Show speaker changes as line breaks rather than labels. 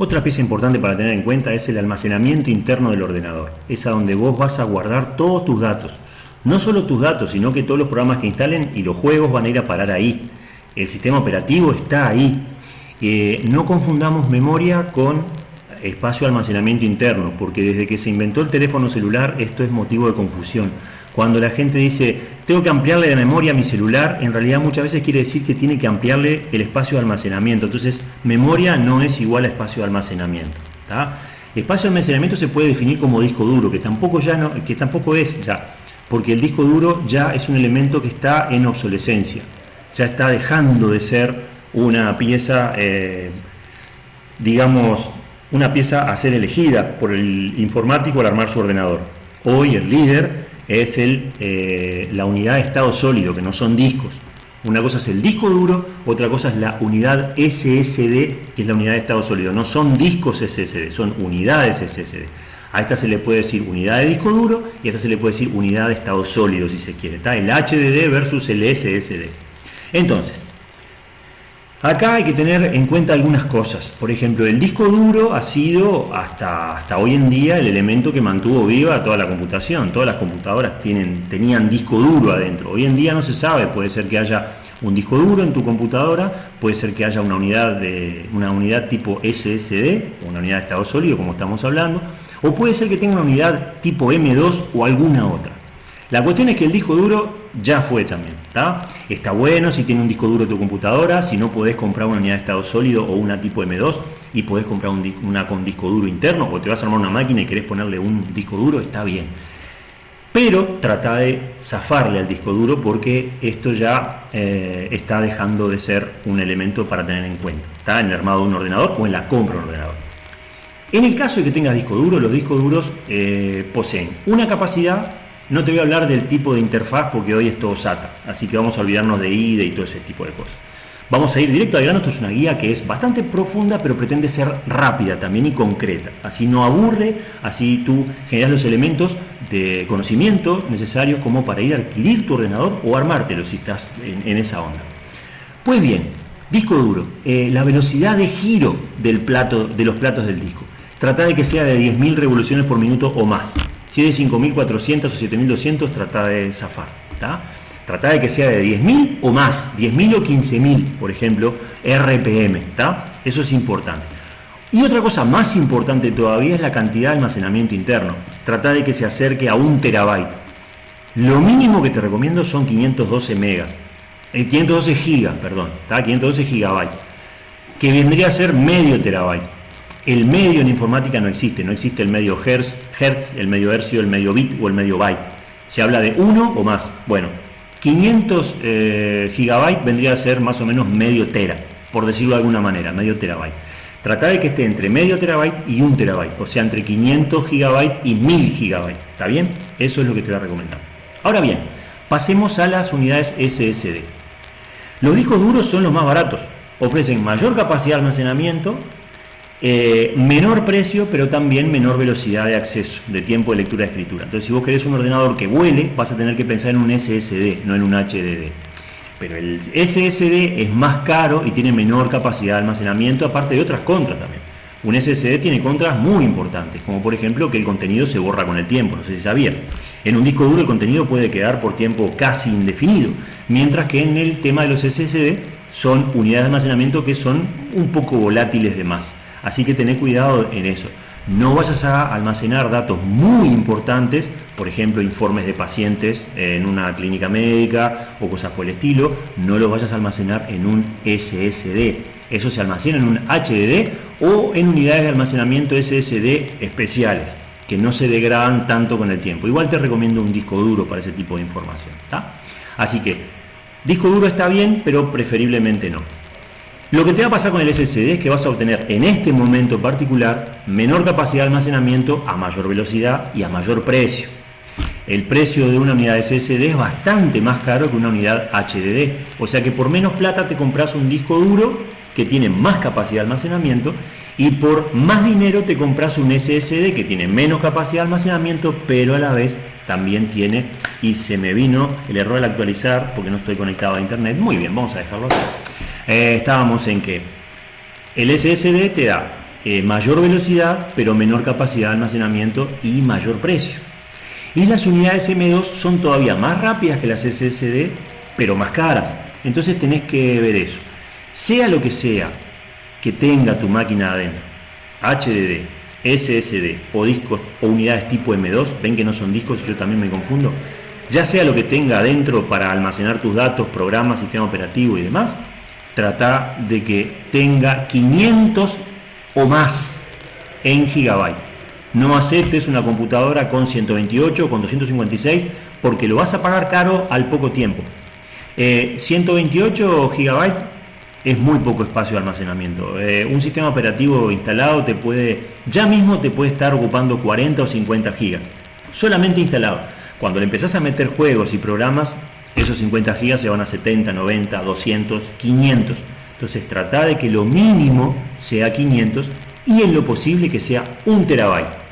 Otra pieza importante para tener en cuenta es el almacenamiento interno del ordenador. Es a donde vos vas a guardar todos tus datos. No solo tus datos, sino que todos los programas que instalen y los juegos van a ir a parar ahí. El sistema operativo está ahí. Eh, no confundamos memoria con espacio de almacenamiento interno, porque desde que se inventó el teléfono celular esto es motivo de confusión. Cuando la gente dice, tengo que ampliarle la memoria a mi celular, en realidad muchas veces quiere decir que tiene que ampliarle el espacio de almacenamiento. Entonces, memoria no es igual a espacio de almacenamiento. Espacio de almacenamiento se puede definir como disco duro, que tampoco, ya no, que tampoco es ya, porque el disco duro ya es un elemento que está en obsolescencia, ya está dejando de ser una pieza, eh, digamos, una pieza a ser elegida por el informático al armar su ordenador. Hoy el líder es el, eh, la unidad de estado sólido, que no son discos. Una cosa es el disco duro, otra cosa es la unidad SSD, que es la unidad de estado sólido. No son discos SSD, son unidades SSD. A esta se le puede decir unidad de disco duro y a esta se le puede decir unidad de estado sólido, si se quiere. Está el HDD versus el SSD. Entonces, Acá hay que tener en cuenta algunas cosas. Por ejemplo, el disco duro ha sido hasta, hasta hoy en día el elemento que mantuvo viva toda la computación. Todas las computadoras tienen, tenían disco duro adentro. Hoy en día no se sabe, puede ser que haya un disco duro en tu computadora, puede ser que haya una unidad, de, una unidad tipo SSD, una unidad de estado sólido como estamos hablando, o puede ser que tenga una unidad tipo M2 o alguna otra. La cuestión es que el disco duro ya fue también. ¿está? está bueno si tiene un disco duro tu computadora, si no podés comprar una unidad de estado sólido o una tipo M2 y podés comprar una con disco duro interno o te vas a armar una máquina y querés ponerle un disco duro, está bien. Pero trata de zafarle al disco duro porque esto ya eh, está dejando de ser un elemento para tener en cuenta. Está en el armado de un ordenador o en la compra de un ordenador. En el caso de que tengas disco duro, los discos duros eh, poseen una capacidad no te voy a hablar del tipo de interfaz porque hoy es todo SATA, así que vamos a olvidarnos de IDE y todo ese tipo de cosas. Vamos a ir directo al grano, esto es una guía que es bastante profunda, pero pretende ser rápida también y concreta. Así no aburre, así tú generas los elementos de conocimiento necesarios como para ir a adquirir tu ordenador o armártelo si estás en, esa onda. Pues bien, disco duro, eh, la velocidad de giro del plato, de los platos del disco. Trata de que sea de 10.000 revoluciones por minuto o más. Si es de 5.400 o 7.200, trata de zafar. Trata de que sea de 10.000 o más, 10.000 o 15.000, por ejemplo, RPM. Eso es importante. Y otra cosa más importante todavía es la cantidad de almacenamiento interno. Trata de que se acerque a un terabyte. Lo mínimo que te recomiendo son 512 megas. 512 eh, gigas, perdón. 512 gigabytes. Que vendría a ser medio terabyte. El medio en informática no existe, no existe el medio hertz, el medio hercio, el medio bit o el medio byte. Se habla de uno o más. Bueno, 500 eh, gigabytes vendría a ser más o menos medio tera, por decirlo de alguna manera, medio terabyte. Trata de que esté entre medio terabyte y un terabyte, o sea, entre 500 gigabytes y 1000 gigabytes. ¿Está bien? Eso es lo que te voy a recomendar. Ahora bien, pasemos a las unidades SSD. Los discos duros son los más baratos, ofrecen mayor capacidad de almacenamiento eh, menor precio, pero también menor velocidad de acceso, de tiempo de lectura y escritura. Entonces, si vos querés un ordenador que vuele, vas a tener que pensar en un SSD, no en un HDD. Pero el SSD es más caro y tiene menor capacidad de almacenamiento, aparte de otras contras también. Un SSD tiene contras muy importantes, como por ejemplo que el contenido se borra con el tiempo, no sé si sabías. En un disco duro el contenido puede quedar por tiempo casi indefinido, mientras que en el tema de los SSD son unidades de almacenamiento que son un poco volátiles de más. Así que tené cuidado en eso. No vayas a almacenar datos muy importantes, por ejemplo, informes de pacientes en una clínica médica o cosas por el estilo, no los vayas a almacenar en un SSD. Eso se almacena en un HDD o en unidades de almacenamiento SSD especiales, que no se degradan tanto con el tiempo. Igual te recomiendo un disco duro para ese tipo de información. Así que, disco duro está bien, pero preferiblemente no. Lo que te va a pasar con el SSD es que vas a obtener en este momento particular menor capacidad de almacenamiento a mayor velocidad y a mayor precio. El precio de una unidad SSD es bastante más caro que una unidad HDD, o sea que por menos plata te compras un disco duro que tiene más capacidad de almacenamiento y por más dinero te compras un SSD que tiene menos capacidad de almacenamiento, pero a la vez también tiene, y se me vino el error al actualizar porque no estoy conectado a internet, muy bien, vamos a dejarlo así. Eh, estábamos en que el SSD te da eh, mayor velocidad, pero menor capacidad de almacenamiento y mayor precio. Y las unidades M2 son todavía más rápidas que las SSD, pero más caras. Entonces tenés que ver eso. Sea lo que sea que tenga tu máquina adentro, HDD, SSD o discos o unidades tipo M2, ven que no son discos y yo también me confundo, ya sea lo que tenga adentro para almacenar tus datos, programas, sistema operativo y demás, trata de que tenga 500 o más en gigabyte. No aceptes una computadora con 128 o con 256 porque lo vas a pagar caro al poco tiempo. 128 eh, GB es muy poco espacio de almacenamiento. Eh, un sistema operativo instalado te puede, ya mismo te puede estar ocupando 40 o 50 GB. Solamente instalado. Cuando le empezás a meter juegos y programas, esos 50 GB se van a 70, 90, 200, 500. Entonces trata de que lo mínimo sea 500 y en lo posible que sea un terabyte.